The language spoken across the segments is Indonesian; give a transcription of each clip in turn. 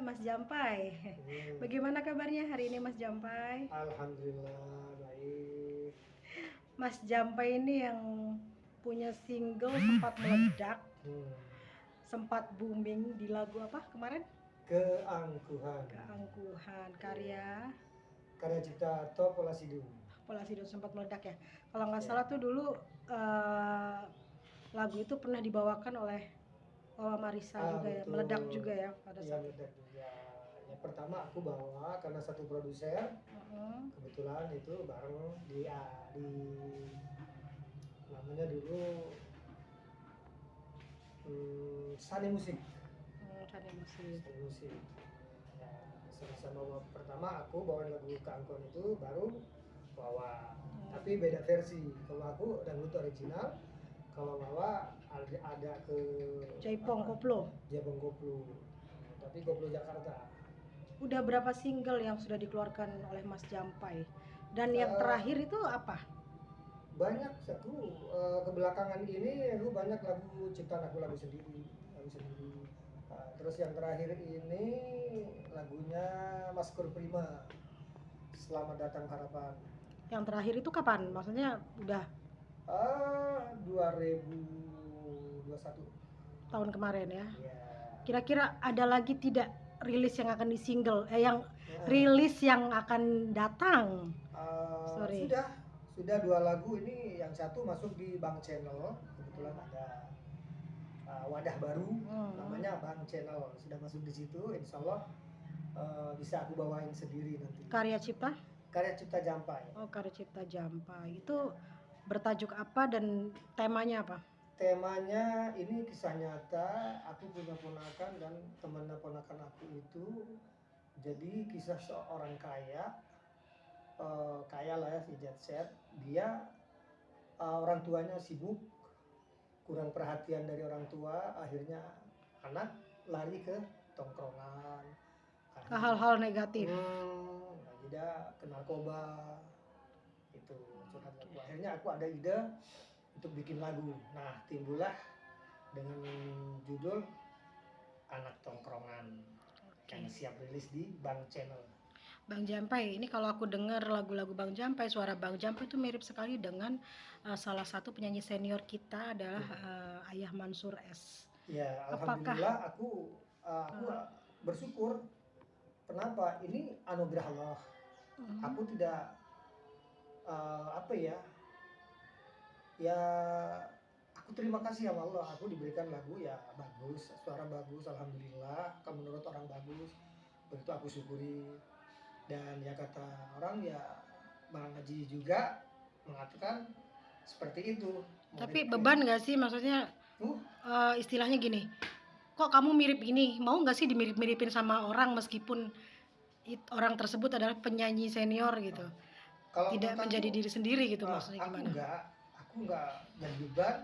Mas Jampai. Hmm. Bagaimana kabarnya hari ini Mas Jampai? Alhamdulillah baik. Mas Jampai ini yang punya single sempat meledak, Hmm. sempat booming di lagu apa kemarin? Keangkuhan. Keangkuhan karya Karya cipta Top Olasidu. Polasido sempat meledak ya. Kalau nggak Ya. salah tuh dulu eh, lagu itu pernah dibawakan oleh Wawa Marisa Ah, juga ya, meledak juga ya pada Iya saat itu. meledak juga. Yang pertama aku bawa karena satu produser Heeh. kebetulan itu bareng di ah, di namanya dulu hmm, Sani Musik. Hmm, Sani Musik. Sani Musik. Ya, sama-sama bawa- pertama aku bawain lagu Keangkuhan itu baru bawa Hmm. tapi beda versi kalau aku dangdut original kalau bawa ada, ada ke Jaipong apa, Koplo. Jaipong Koplo tapi Koplo Jakarta Udah berapa single yang sudah dikeluarkan oleh Mas Jampai? Dan yang Eh, terakhir itu apa? banyak aku eh, kebelakangan ini aku banyak lagu ciptaan aku lagu sendiri lagu sendiri Nah, terus yang terakhir ini lagunya Mas Kur Prima Selamat Datang Harapan Yang terakhir itu kapan? Maksudnya udah ah 2021 tahun kemarin ya. ya Kira-kira ada lagi tidak rilis yang akan di single eh yang Ya. rilis yang akan datang? Uh, Sorry. Sudah, sudah dua lagu ini yang satu masuk di Bang Channel, kebetulan ada uh, wadah baru Hmm. namanya Bang Channel sudah masuk di situ, Insya Allah uh, bisa aku bawain sendiri nanti. Karya cipta? Karya Cipta Jampai. Oh, karya cipta Jampai. Itu bertajuk apa dan temanya apa? Temanya ini kisah nyata, aku punya ponakan dan teman ponakan aku itu jadi kisah seorang kaya, eh, kaya lah ya si jet set, dia eh, orang tuanya sibuk, kurang perhatian dari orang tua, akhirnya anak lari ke tongkrongan, Ke hal-hal negatif. Hmm, jadi ke narkoba itu curhat lagu. Akhirnya aku ada ide untuk bikin lagu. Nah timbullah dengan judul Anak Tongkrongan yang siap rilis di Bang Channel. Bang Jampai, ini kalau aku dengar lagu-lagu Bang Jampai, suara Bang Jampai itu mirip sekali dengan uh, salah satu penyanyi senior kita adalah uh, Ayah Mansur S. Ya Apakah- alhamdulillah aku uh, aku Hmm. bersyukur. Kenapa? Ini anugerah Allah. Hmm. aku tidak eh, apa ya? Ya aku terima kasih sama Allah. Aku diberikan lagu ya bagus suara bagus alhamdulillah. Kalau menurut orang bagus begitu aku syukuri. Dan ya kata orang ya Bang Haji juga mengatakan seperti itu. Tapi Murid- beban nggak sih? Maksudnya Uh. uh, istilahnya gini, kok kamu mirip ini, mau nggak sih dimirip-miripin sama orang meskipun it- orang tersebut adalah penyanyi senior gitu, kalau tidak menjadi aku- diri sendiri gitu Ah, maksudnya aku gimana? enggak aku enggak beban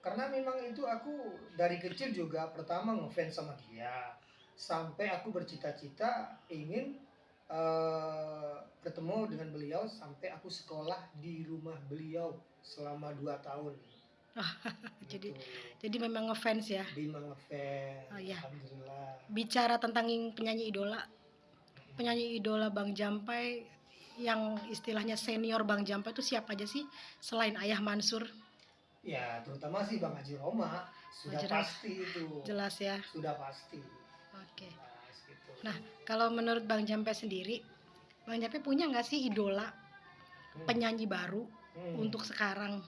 karena memang itu aku dari kecil juga pertama ngefans sama dia sampai aku bercita-cita ingin eh, bertemu dengan beliau sampai aku sekolah di rumah beliau selama dua tahun Jadi- Gitu. Jadi memang ngefans ya. Bima ngefans Oh, iya. alhamdulillah Bicara tentang penyanyi idola, penyanyi idola Bang Jampai yang istilahnya senior Bang Jampai itu siapa aja sih selain Ayah Mansur? ya terutama sih bang Haji Roma sudah pasti itu Jelas ya. sudah pasti Oke. Nah, gitu. Nah, Kalau menurut Bang Jampai sendiri, Bang Jampai punya nggak sih idola Hmm. penyanyi baru Hmm. untuk sekarang?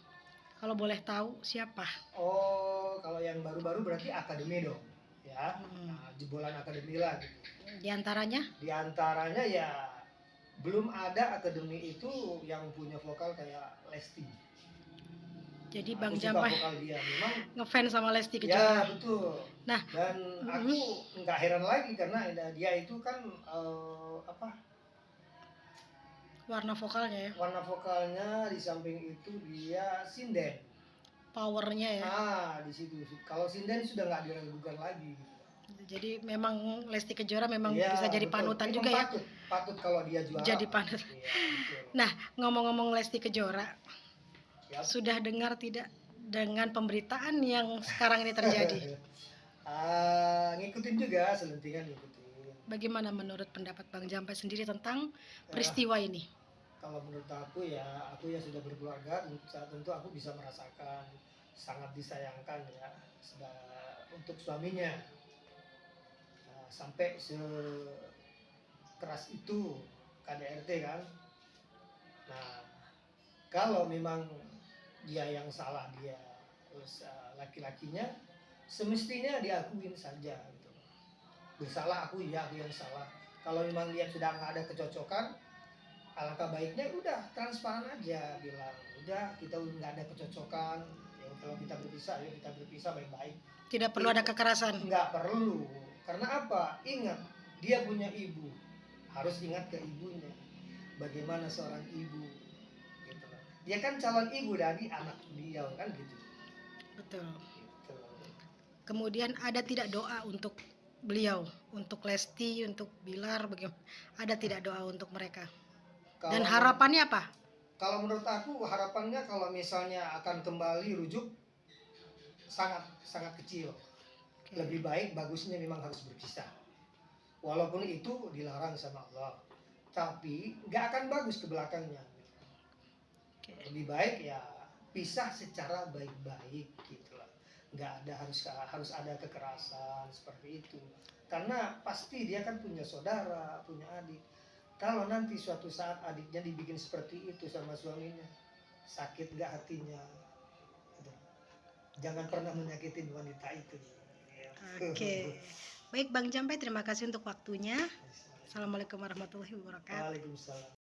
Kalau boleh tahu siapa? Oh, kalau yang baru-baru berarti akademi dong, ya. Hmm. Nah, jebolan akademi lah gitu. Di antaranya? Di antaranya ya belum ada akademi itu yang punya vokal kayak Lesti. Jadi Aku Bang memang. ngefans sama Lesti Ya Kejora. betul. Nah, dan aku nggak heran lagi karena dia itu kan eh, apa Warna vokalnya ya, warna vokalnya di samping itu dia sinden. powernya ya. Ah di situ. Kalau sinden sudah nggak diragukan lagi. Gitu. Jadi memang Lesti Kejora memang Iya, bisa jadi betul. panutan Memang juga ya. patut, patut kalau dia juara. Jadi panutan. Iya, betul. Nah, ngomong-ngomong Lesti Kejora, Ya. sudah dengar tidak dengan pemberitaan yang sekarang ini terjadi? Ah, ngikutin juga selentingan ngikutin. Bagaimana menurut pendapat Bang Jampai sendiri tentang Ya, peristiwa ini? kalau menurut aku ya aku ya sudah berkeluarga saat tentu aku bisa merasakan sangat disayangkan ya sudah untuk suaminya sampai sekeras itu KDRT kan. Nah kalau memang dia yang salah dia terus eh, laki-lakinya semestinya diakuin saja gitu. Bersalah aku iya aku yang salah. Kalau memang dia sudah nggak ada kecocokan alangkah baiknya udah transparan aja bilang udah kita udah nggak ada kecocokan ya kalau kita berpisah ya kita berpisah baik-baik. Tidak perlu ada kekerasan. nggak perlu karena apa ingat dia punya ibu harus ingat ke ibunya bagaimana seorang ibu gitu loh. dia kan calon ibu dari anak beliau kan gitu Betul. gitu Kemudian ada tidak doa untuk beliau, untuk Lesti, untuk Bilar, bagaimana? Ada tidak doa untuk mereka? Dan Kalau- harapannya apa? kalau menurut aku harapannya kalau misalnya akan kembali rujuk sangat sangat kecil Oke. lebih baik bagusnya memang harus berpisah walaupun itu dilarang sama Allah tapi nggak akan bagus ke belakangnya Oke. lebih baik ya pisah secara baik-baik gitu lah nggak ada harus harus ada kekerasan seperti itu karena pasti dia kan punya saudara punya adik kalau nanti suatu saat adiknya dibikin seperti itu sama suaminya sakit nggak hatinya Gitu. jangan pernah menyakitin wanita itu Ya. Oke. Baik Bang Jampai, terima kasih untuk waktunya. Assalamualaikum warahmatullahi wabarakatuh. Waalaikumsalam